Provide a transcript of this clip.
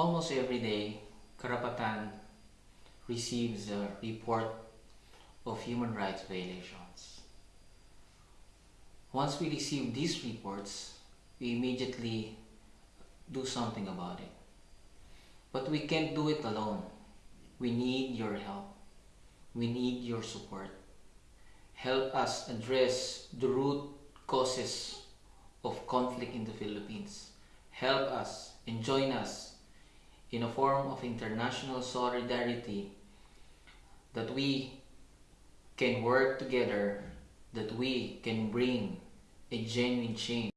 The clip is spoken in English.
Almost every day, Karapatan receives a report of human rights violations. Once we receive these reports, we immediately do something about it. But we can't do it alone. We need your help. We need your support. Help us address the root causes of conflict in the Philippines. Help us and join us in a form of international solidarity that we can work together, that we can bring a genuine change